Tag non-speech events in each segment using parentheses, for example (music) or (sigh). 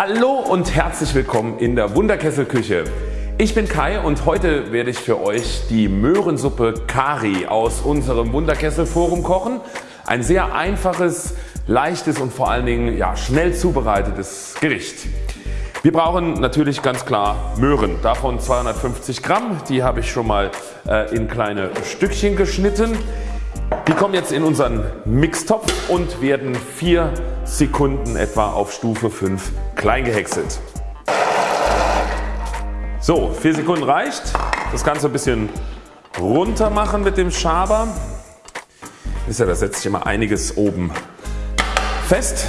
Hallo und herzlich willkommen in der Wunderkesselküche. Ich bin Kai und heute werde ich für euch die Möhrensuppe Kari aus unserem Wunderkesselforum kochen. Ein sehr einfaches, leichtes und vor allen Dingen ja, schnell zubereitetes Gericht. Wir brauchen natürlich ganz klar Möhren, davon 250 Gramm. Die habe ich schon mal äh, in kleine Stückchen geschnitten. Die kommen jetzt in unseren Mixtopf und werden 4 Sekunden etwa auf Stufe 5 klein gehäckselt. So 4 Sekunden reicht. Das Ganze ein bisschen runter machen mit dem Schaber. Ist ja, da setzt sich immer einiges oben fest.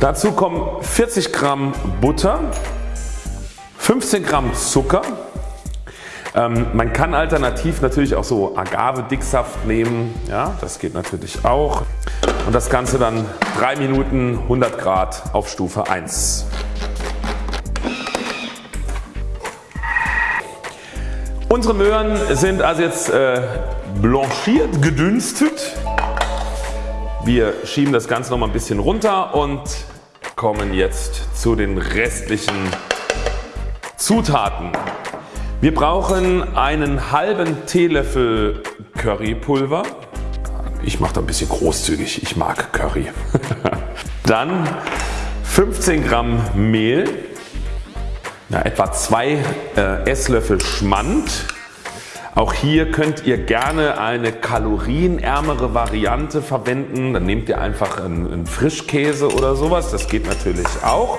Dazu kommen 40 Gramm Butter, 15 Gramm Zucker, ähm, man kann alternativ natürlich auch so Agave-Dicksaft nehmen, ja, das geht natürlich auch. Und das Ganze dann 3 Minuten 100 Grad auf Stufe 1. Unsere Möhren sind also jetzt äh, blanchiert, gedünstet. Wir schieben das Ganze noch mal ein bisschen runter und kommen jetzt zu den restlichen Zutaten. Wir brauchen einen halben Teelöffel Currypulver. Ich mache da ein bisschen großzügig, ich mag Curry. (laughs) Dann 15 Gramm Mehl, ja, etwa 2 äh, Esslöffel Schmand. Auch hier könnt ihr gerne eine kalorienärmere Variante verwenden. Dann nehmt ihr einfach einen, einen Frischkäse oder sowas, das geht natürlich auch.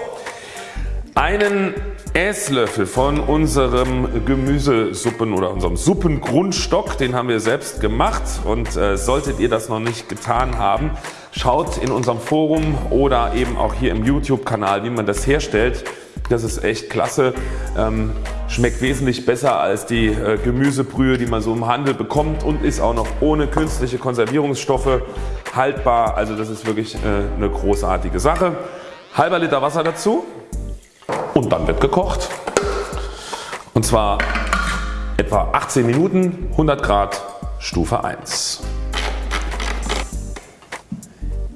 Einen Esslöffel von unserem Gemüsesuppen oder unserem Suppengrundstock, den haben wir selbst gemacht und äh, solltet ihr das noch nicht getan haben, schaut in unserem Forum oder eben auch hier im YouTube Kanal wie man das herstellt. Das ist echt klasse, ähm, schmeckt wesentlich besser als die äh, Gemüsebrühe die man so im Handel bekommt und ist auch noch ohne künstliche Konservierungsstoffe haltbar. Also das ist wirklich äh, eine großartige Sache. Halber Liter Wasser dazu und dann wird gekocht. Und zwar etwa 18 Minuten 100 Grad Stufe 1.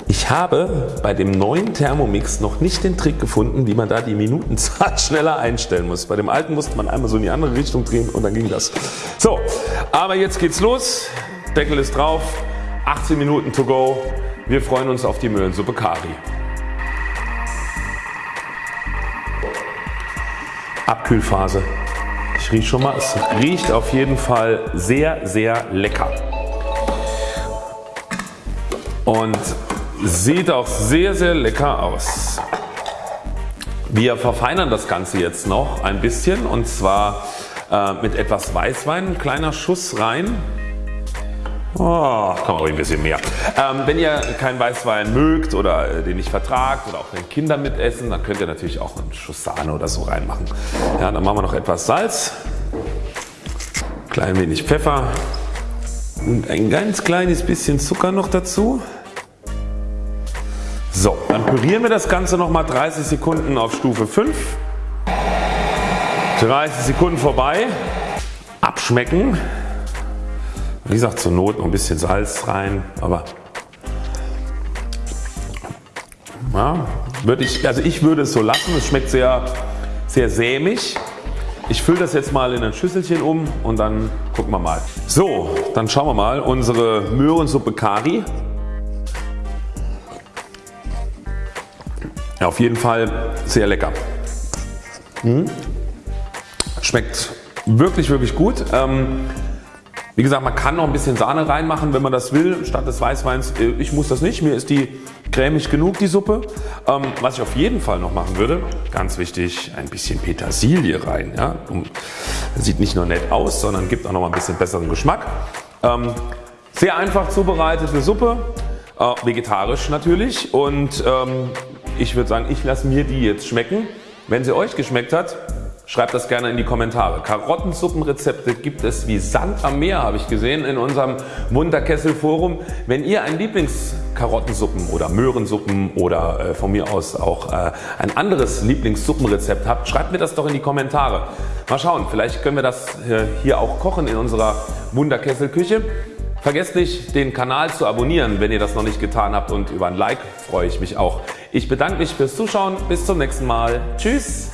Ich habe bei dem neuen Thermomix noch nicht den Trick gefunden wie man da die Minutenzahl (laughs) schneller einstellen muss. Bei dem alten musste man einmal so in die andere Richtung drehen und dann ging das. So aber jetzt geht's los. Deckel ist drauf. 18 Minuten to go. Wir freuen uns auf die Möhrensuppe Kari. Abkühlphase. Ich rieche schon mal, es riecht auf jeden Fall sehr sehr lecker. Und sieht auch sehr sehr lecker aus. Wir verfeinern das Ganze jetzt noch ein bisschen und zwar äh, mit etwas Weißwein, ein kleiner Schuss rein. Oh, kann man ein bisschen mehr. Ähm, wenn ihr keinen Weißwein mögt oder äh, den nicht vertragt oder auch wenn Kinder mitessen, dann könnt ihr natürlich auch einen Schuss Sahne oder so reinmachen. Ja, dann machen wir noch etwas Salz, klein wenig Pfeffer und ein ganz kleines bisschen Zucker noch dazu. So, dann pürieren wir das Ganze nochmal 30 Sekunden auf Stufe 5. 30 Sekunden vorbei. Abschmecken. Wie gesagt zur Not noch ein bisschen Salz rein, aber ja, würde ich, also ich würde es so lassen. Es schmeckt sehr, sehr sämig. Ich fülle das jetzt mal in ein Schüsselchen um und dann gucken wir mal. So, dann schauen wir mal unsere Möhrensuppe Kari. Ja, auf jeden Fall sehr lecker. Hm. Schmeckt wirklich wirklich gut. Ähm, wie gesagt man kann noch ein bisschen Sahne reinmachen wenn man das will statt des Weißweins. Äh, ich muss das nicht, mir ist die cremig genug die Suppe. Ähm, was ich auf jeden Fall noch machen würde, ganz wichtig, ein bisschen Petersilie rein. Ja? Sieht nicht nur nett aus, sondern gibt auch noch mal ein bisschen besseren Geschmack. Ähm, sehr einfach zubereitete Suppe, äh, vegetarisch natürlich und ähm, ich würde sagen ich lasse mir die jetzt schmecken. Wenn sie euch geschmeckt hat, Schreibt das gerne in die Kommentare. Karottensuppenrezepte gibt es wie Sand am Meer habe ich gesehen in unserem Wunderkessel Forum. Wenn ihr ein Lieblingskarotten-Suppen oder Möhrensuppen oder äh, von mir aus auch äh, ein anderes Lieblingssuppenrezept habt, schreibt mir das doch in die Kommentare. Mal schauen, vielleicht können wir das äh, hier auch kochen in unserer Wunderkesselküche. Vergesst nicht den Kanal zu abonnieren wenn ihr das noch nicht getan habt und über ein Like freue ich mich auch Ich bedanke mich fürs Zuschauen. Bis zum nächsten Mal. Tschüss.